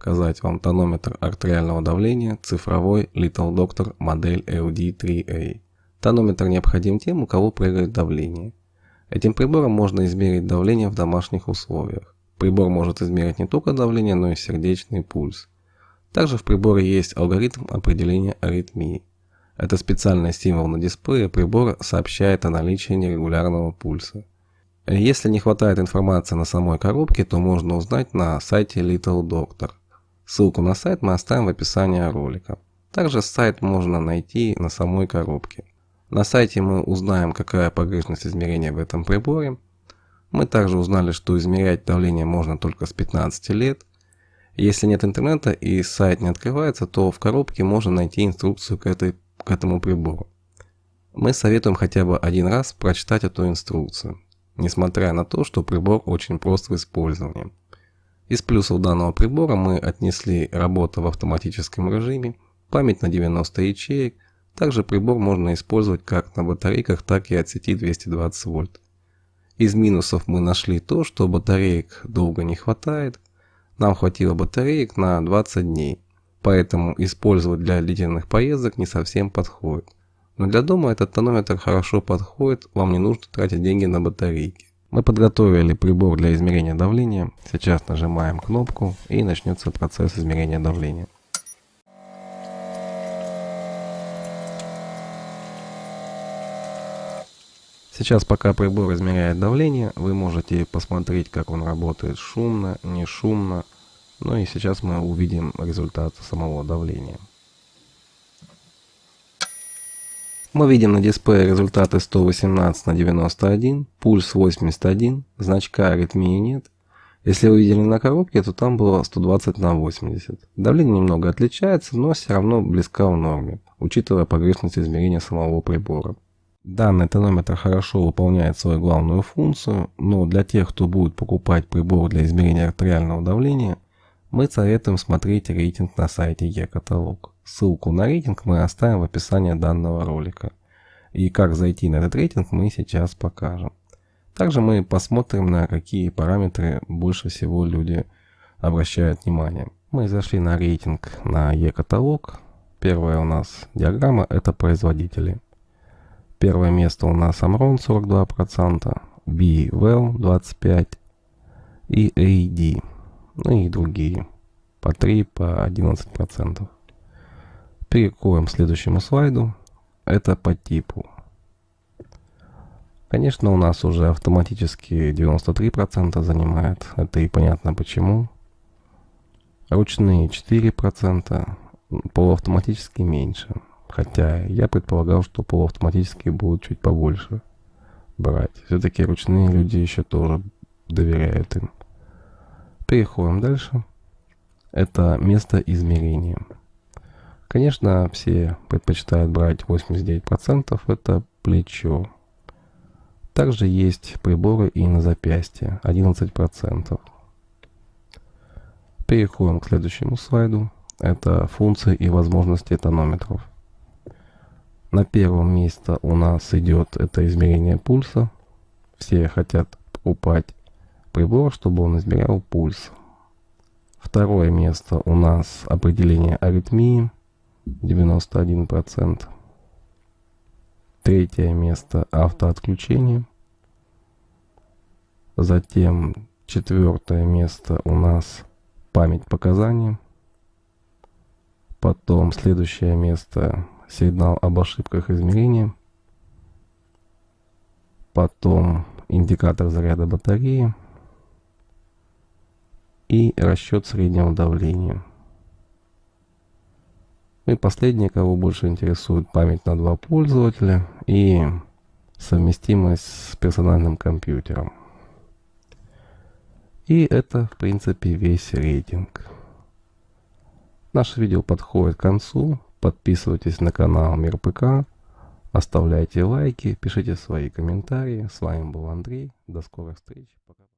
показать вам тонометр артериального давления цифровой Little Doctor модель LD3A. Тонометр необходим тем, у кого прыгает давление. Этим прибором можно измерить давление в домашних условиях. Прибор может измерить не только давление, но и сердечный пульс. Также в приборе есть алгоритм определения аритмии. Это специальный символ на дисплее прибора сообщает о наличии нерегулярного пульса. Если не хватает информации на самой коробке, то можно узнать на сайте Little Doctor. Ссылку на сайт мы оставим в описании ролика. Также сайт можно найти на самой коробке. На сайте мы узнаем, какая погрешность измерения в этом приборе. Мы также узнали, что измерять давление можно только с 15 лет. Если нет интернета и сайт не открывается, то в коробке можно найти инструкцию к, этой, к этому прибору. Мы советуем хотя бы один раз прочитать эту инструкцию несмотря на то, что прибор очень прост в использовании. Из плюсов данного прибора мы отнесли работу в автоматическом режиме, память на 90 ячеек, также прибор можно использовать как на батарейках, так и от сети 220 вольт. Из минусов мы нашли то, что батареек долго не хватает, нам хватило батареек на 20 дней, поэтому использовать для длительных поездок не совсем подходит. Но для дома этот тонометр хорошо подходит, вам не нужно тратить деньги на батарейки. Мы подготовили прибор для измерения давления. Сейчас нажимаем кнопку и начнется процесс измерения давления. Сейчас пока прибор измеряет давление, вы можете посмотреть, как он работает шумно, не шумно. Ну и сейчас мы увидим результат самого давления. Мы видим на дисплее результаты 118 на 91, пульс 81, значка аритмии нет. Если вы видели на коробке, то там было 120 на 80. Давление немного отличается, но все равно близко в норме, учитывая погрешность измерения самого прибора. Данный тонометр хорошо выполняет свою главную функцию, но для тех, кто будет покупать прибор для измерения артериального давления, мы советуем смотреть рейтинг на сайте e-каталог. Ссылку на рейтинг мы оставим в описании данного ролика. И как зайти на этот рейтинг мы сейчас покажем. Также мы посмотрим на какие параметры больше всего люди обращают внимание. Мы зашли на рейтинг на e-каталог. Первая у нас диаграмма это производители. Первое место у нас Amron 42%, B Well 25% и AD, ну и другие по 3, по 11%. Переходим к следующему слайду. Это по типу. Конечно, у нас уже автоматически 93% занимает. Это и понятно почему. Ручные 4%, полуавтоматически меньше. Хотя я предполагал, что полуавтоматические будут чуть побольше брать. Все-таки ручные люди еще тоже доверяют им. Переходим дальше. Это место измерения. Конечно, все предпочитают брать 89%, это плечо. Также есть приборы и на запястье, 11%. Переходим к следующему слайду. Это функции и возможности тонометров. На первом месте у нас идет это измерение пульса. Все хотят покупать прибор, чтобы он измерял пульс. Второе место у нас определение аритмии. 91%. Третье место автоотключение. Затем четвертое место у нас память показаний. Потом следующее место сигнал об ошибках измерения. Потом индикатор заряда батареи. И расчет среднего давления. И последнее, кого больше интересует память на два пользователя и совместимость с персональным компьютером. И это, в принципе, весь рейтинг. Наше видео подходит к концу. Подписывайтесь на канал Мир ПК. Оставляйте лайки, пишите свои комментарии. С вами был Андрей. До скорых встреч. Пока.